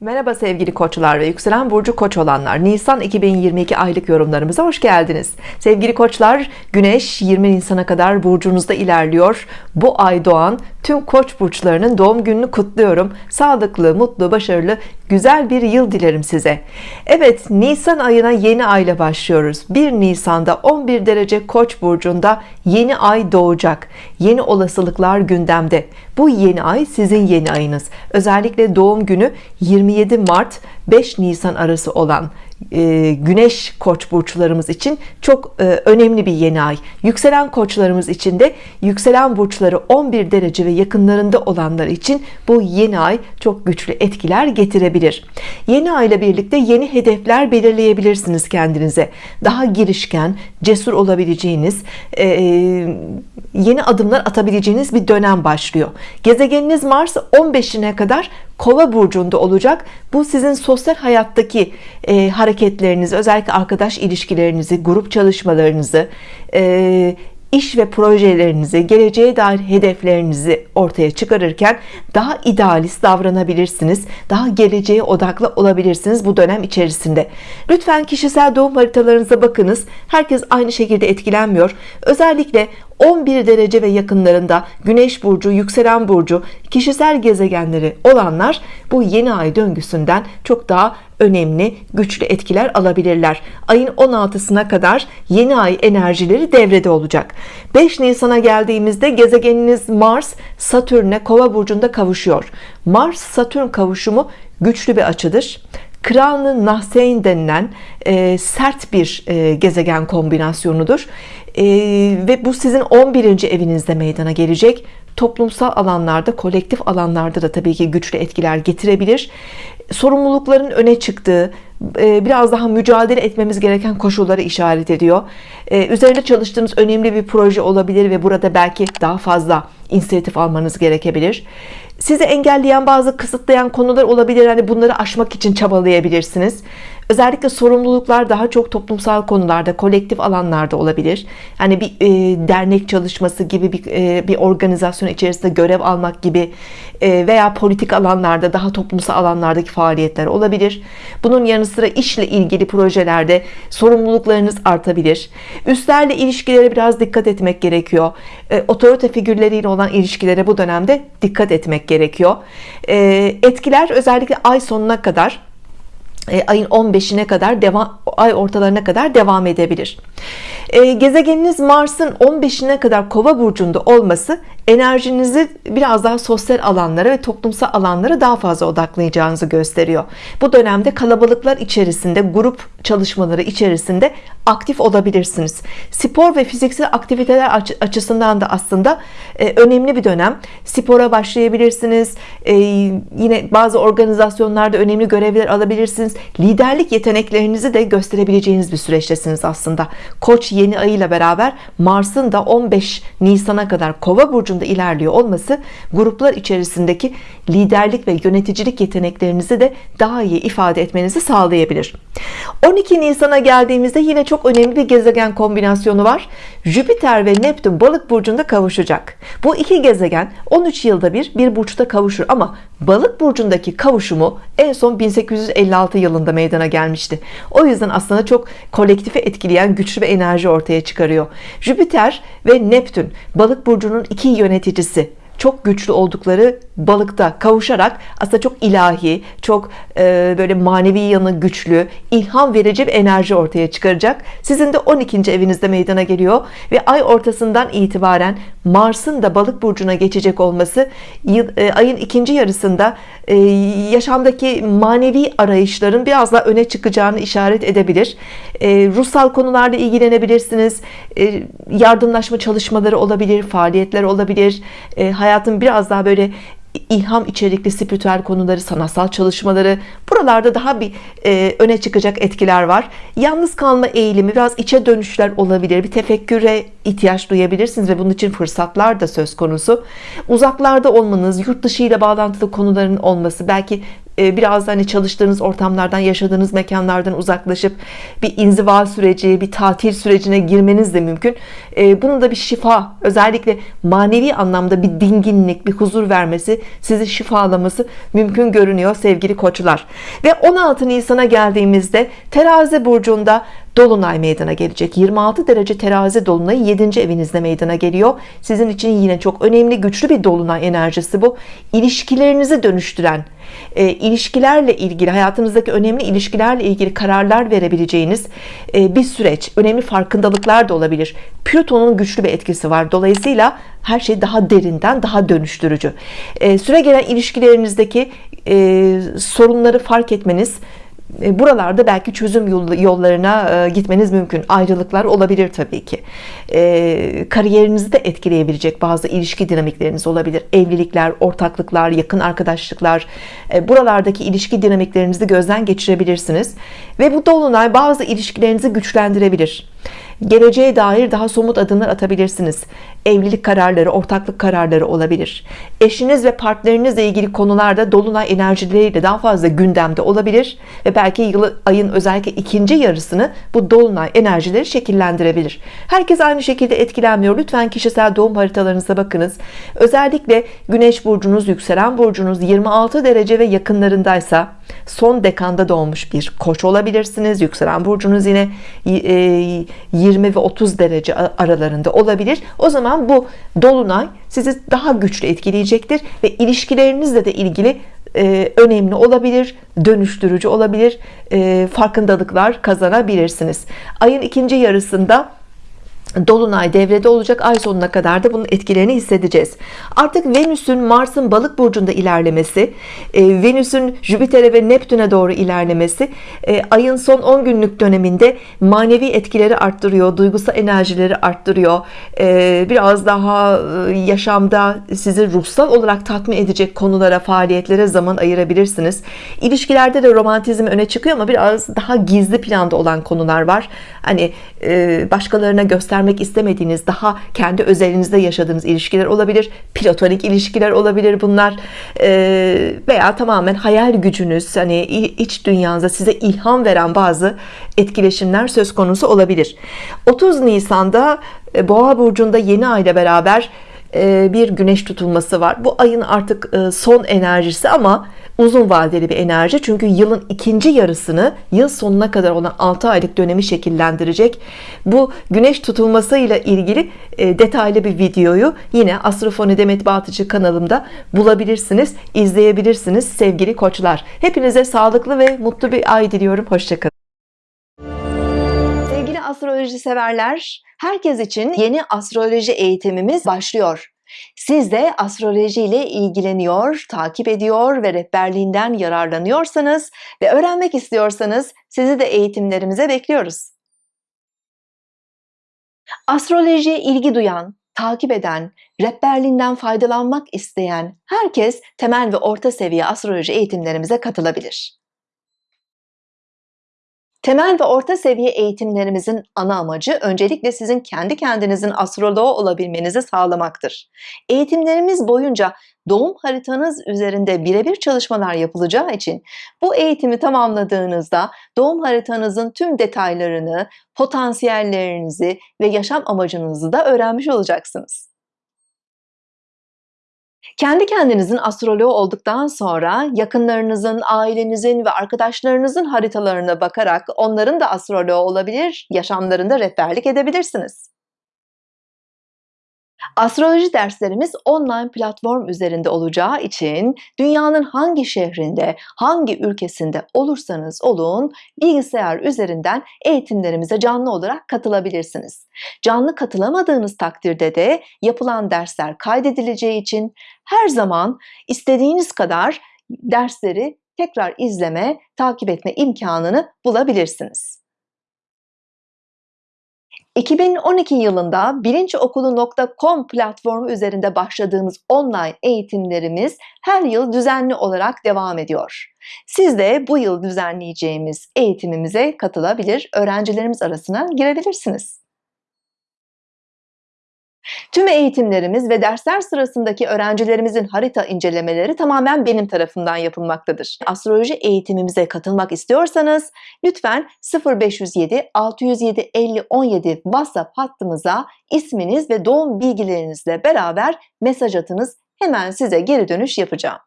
Merhaba sevgili koçlar ve yükselen burcu koç olanlar. Nisan 2022 aylık yorumlarımıza hoş geldiniz. Sevgili koçlar Güneş 20 Nisan'a kadar burcunuzda ilerliyor. Bu ay doğan tüm koç burçlarının doğum gününü kutluyorum. Sağlıklı mutlu başarılı güzel bir yıl dilerim size. Evet Nisan ayına yeni ayla başlıyoruz. 1 Nisan'da 11 derece koç burcunda yeni ay doğacak. Yeni olasılıklar gündemde. Bu yeni ay sizin yeni ayınız. Özellikle doğum günü 27 Mart 5 Nisan arası olan Güneş koç burçlarımız için çok e, önemli bir yeni ay. Yükselen koçlarımız için de yükselen burçları 11 derece ve yakınlarında olanlar için bu yeni ay çok güçlü etkiler getirebilir. Yeni ay ile birlikte yeni hedefler belirleyebilirsiniz kendinize. Daha girişken cesur olabileceğiniz e, yeni adımlar atabileceğiniz bir dönem başlıyor. Gezegeniniz Mars 15'ine kadar kova burcunda olacak. Bu sizin sosyal hayattaki e, hareketlerinizi özellikle arkadaş ilişkilerinizi grup çalışmalarınızı e, iş ve projelerinizi geleceğe dair hedeflerinizi ortaya çıkarırken daha idealist davranabilirsiniz. Daha geleceğe odaklı olabilirsiniz bu dönem içerisinde. Lütfen kişisel doğum haritalarınıza bakınız. Herkes aynı şekilde etkilenmiyor. Özellikle 11 derece ve yakınlarında Güneş burcu yükselen burcu kişisel gezegenleri olanlar bu yeni ay döngüsünden çok daha önemli güçlü etkiler alabilirler. Ayın 16'sına kadar yeni ay enerjileri devrede olacak. 5 Nisan'a geldiğimizde gezegeniniz Mars Satürn'e kova burcunda kavuşuyor. Mars Satürn kavuşumu güçlü bir açıdır. Kranı Nahseyn denilen e, sert bir e, gezegen kombinasyonudur e, ve bu sizin 11. evinizde meydana gelecek. Toplumsal alanlarda kolektif alanlarda da tabii ki güçlü etkiler getirebilir. Sorumlulukların öne çıktığı e, biraz daha mücadele etmemiz gereken koşulları işaret ediyor. E, üzerinde çalıştığınız önemli bir proje olabilir ve burada belki daha fazla inisiyatif almanız gerekebilir. Sizi engelleyen bazı kısıtlayan konular olabilir. Hani bunları aşmak için çabalayabilirsiniz özellikle sorumluluklar daha çok toplumsal konularda kolektif alanlarda olabilir. Yani bir e, dernek çalışması gibi bir, e, bir organizasyon içerisinde görev almak gibi e, veya politik alanlarda daha toplumsal alanlardaki faaliyetler olabilir. Bunun yanı sıra işle ilgili projelerde sorumluluklarınız artabilir. Üstlerle ilişkilere biraz dikkat etmek gerekiyor. E, otorite figürleriyle olan ilişkilere bu dönemde dikkat etmek gerekiyor. E, etkiler özellikle ay sonuna kadar ayın 15'ine kadar devam ay ortalarına kadar devam edebilir. E, gezegeniniz Mars'ın 15'ine kadar kova burcunda olması enerjinizi biraz daha sosyal alanlara ve toplumsal alanlara daha fazla odaklayacağınızı gösteriyor. Bu dönemde kalabalıklar içerisinde grup çalışmaları içerisinde aktif olabilirsiniz. Spor ve fiziksel aktiviteler açısından da aslında e, önemli bir dönem. Spora başlayabilirsiniz. E, yine bazı organizasyonlarda önemli görevler alabilirsiniz. Liderlik yeteneklerinizi de gösterebileceğiniz bir süreçtesiniz aslında. Koç yeni ayıyla beraber Mars'ın da 15 Nisan'a kadar Kova burcunda ilerliyor olması gruplar içerisindeki liderlik ve yöneticilik yeteneklerinizi de daha iyi ifade etmenizi sağlayabilir. 12 Nisan'a geldiğimizde yine çok önemli bir gezegen kombinasyonu var. Jüpiter ve Neptün balık burcunda kavuşacak. Bu iki gezegen 13 yılda bir bir burçta kavuşur ama balık burcundaki kavuşumu en son 1856 yılında meydana gelmişti. O yüzden aslında çok kolektifi etkileyen güçlü bir enerji ortaya çıkarıyor. Jüpiter ve Neptün balık burcunun iki yöneticisi çok güçlü oldukları balıkta kavuşarak aslında çok ilahi çok e, böyle manevi yanı güçlü ilham verici bir enerji ortaya çıkaracak. Sizin de 12. evinizde meydana geliyor ve ay ortasından itibaren Mars'ın da balık burcuna geçecek olması e, ayın ikinci yarısında e, yaşamdaki manevi arayışların biraz daha öne çıkacağını işaret edebilir. Ruhsal konularla ilgilenebilirsiniz. Yardımlaşma çalışmaları olabilir faaliyetler olabilir. E, hayatın biraz daha böyle ilham içerikli spiritüel konuları sanatsal çalışmaları buralarda daha bir e, öne çıkacak etkiler var. Yalnız kalma eğilimi biraz içe dönüşler olabilir bir tefekküre ihtiyaç duyabilirsiniz ve bunun için fırsatlar da söz konusu. Uzaklarda olmanız yurt dışı ile bağlantılı konuların olması belki e, biraz hani çalıştığınız ortamlardan yaşadığınız mekanlardan uzaklaşıp bir inziva süreci bir tatil sürecine girmeniz de mümkün. E, bunun da bir şifa özellikle manevi anlamda bir dinginlik bir huzur vermesi sizi şifalaması mümkün görünüyor sevgili koçlar. Ve 16 Nisan'a geldiğimizde terazi burcunda Dolunay meydana gelecek. 26 derece terazi dolunayı 7. evinizde meydana geliyor. Sizin için yine çok önemli güçlü bir dolunay enerjisi bu. İlişkilerinizi dönüştüren e, ilişkilerle ilgili hayatınızdaki önemli ilişkilerle ilgili kararlar verebileceğiniz e, bir süreç önemli farkındalıklar da olabilir. Plüton'un güçlü bir etkisi var. Dolayısıyla her şey daha derinden daha dönüştürücü. E, süre gelen ilişkilerinizdeki e, sorunları fark etmeniz buralarda belki çözüm yollarına e, gitmeniz mümkün. Ayrılıklar olabilir Tabii ki. E, kariyerinizi de etkileyebilecek bazı ilişki dinamikleriniz olabilir. Evlilikler ortaklıklar yakın arkadaşlıklar buralardaki ilişki dinamiklerinizi gözden geçirebilirsiniz. Ve bu dolunay bazı ilişkilerinizi güçlendirebilir geleceğe dair daha somut adımlar atabilirsiniz. Evlilik kararları ortaklık kararları olabilir. Eşiniz ve partnerinizle ilgili konularda dolunay enerjileriyle daha fazla gündemde olabilir ve belki yılı ayın özellikle ikinci yarısını bu dolunay enerjileri şekillendirebilir. Herkes aynı şekilde etkilenmiyor. Lütfen kişisel doğum haritalarınıza bakınız. Özellikle güneş burcunuz yükselen burcunuz 26 derece ve yakınlarındaysa son dekanda doğmuş bir koç olabilirsiniz. Yükselen burcunuz yine 20 e, ve 30 derece aralarında olabilir. O zaman bu dolunay sizi daha güçlü etkileyecektir ve ilişkilerinizle de ilgili e, önemli olabilir dönüştürücü olabilir e, farkındalıklar kazanabilirsiniz. Ayın ikinci yarısında Dolunay devrede olacak. Ay sonuna kadar da bunun etkilerini hissedeceğiz. Artık Venüs'ün Mars'ın balık burcunda ilerlemesi e, Venüs'ün Jüpiter'e ve Neptün'e doğru ilerlemesi e, ayın son 10 günlük döneminde manevi etkileri arttırıyor duygusal enerjileri arttırıyor. E, biraz daha yaşamda sizi ruhsal olarak tatmin edecek konulara faaliyetlere zaman ayırabilirsiniz. İlişkilerde de romantizm öne çıkıyor ama biraz daha gizli planda olan konular var. Hani başkalarına göstermek göstermek istemediğiniz daha kendi özelinizde yaşadığınız ilişkiler olabilir platonik ilişkiler olabilir bunlar. Ee, veya tamamen hayal gücünüz hani iç dünyanıza size ilham veren bazı etkileşimler söz konusu olabilir. 30 Nisan'da e, Boğa burcunda yeni ayla beraber e, bir güneş tutulması var. Bu ayın artık e, son enerjisi ama uzun vadeli bir enerji. Çünkü yılın ikinci yarısını yıl sonuna kadar olan 6 aylık dönemi şekillendirecek. Bu güneş tutulmasıyla ilgili e, detaylı bir videoyu yine Astrofoni Demet Batıcı kanalımda bulabilirsiniz izleyebilirsiniz sevgili koçlar. Hepinize sağlıklı ve mutlu bir ay diliyorum. Hoşçakalın. Sevgili astroloji severler herkes için yeni astroloji eğitimimiz başlıyor siz de astroloji ile ilgileniyor, takip ediyor ve rehberliğinden yararlanıyorsanız ve öğrenmek istiyorsanız sizi de eğitimlerimize bekliyoruz. Astrolojiye ilgi duyan, takip eden, rehberliğinden faydalanmak isteyen herkes temel ve orta seviye astroloji eğitimlerimize katılabilir. Temel ve orta seviye eğitimlerimizin ana amacı öncelikle sizin kendi kendinizin astroloğu olabilmenizi sağlamaktır. Eğitimlerimiz boyunca doğum haritanız üzerinde birebir çalışmalar yapılacağı için bu eğitimi tamamladığınızda doğum haritanızın tüm detaylarını, potansiyellerinizi ve yaşam amacınızı da öğrenmiş olacaksınız. Kendi kendinizin astroloğu olduktan sonra yakınlarınızın, ailenizin ve arkadaşlarınızın haritalarına bakarak onların da astroloğu olabilir, yaşamlarında rehberlik edebilirsiniz. Astroloji derslerimiz online platform üzerinde olacağı için dünyanın hangi şehrinde, hangi ülkesinde olursanız olun bilgisayar üzerinden eğitimlerimize canlı olarak katılabilirsiniz. Canlı katılamadığınız takdirde de yapılan dersler kaydedileceği için her zaman istediğiniz kadar dersleri tekrar izleme, takip etme imkanını bulabilirsiniz. 2012 yılında bilinçokulu.com platformu üzerinde başladığımız online eğitimlerimiz her yıl düzenli olarak devam ediyor. Siz de bu yıl düzenleyeceğimiz eğitimimize katılabilir, öğrencilerimiz arasına girebilirsiniz. Tüm eğitimlerimiz ve dersler sırasındaki öğrencilerimizin harita incelemeleri tamamen benim tarafından yapılmaktadır. Astroloji eğitimimize katılmak istiyorsanız lütfen 0507 607 50 17 WhatsApp hattımıza isminiz ve doğum bilgilerinizle beraber mesaj atınız. Hemen size geri dönüş yapacağım.